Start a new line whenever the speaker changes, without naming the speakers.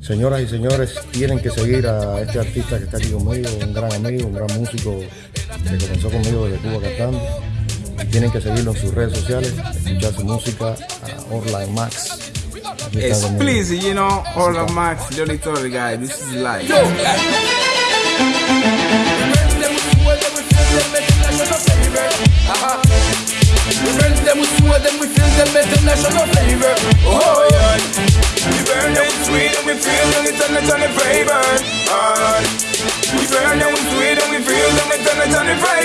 Señoras y señores, tienen que seguir a este artista que está aquí conmigo, un gran amigo, un gran músico que comenzó conmigo desde Cuba cantando. Tienen que seguirlo en sus redes sociales, escuchar su música a Orline Max. Conmigo.
please, you know, of Max, Johnny Tory guy, this is.
Friends them with two turn it on the We burn and we sweet and we feel and we turn it on the vibrant.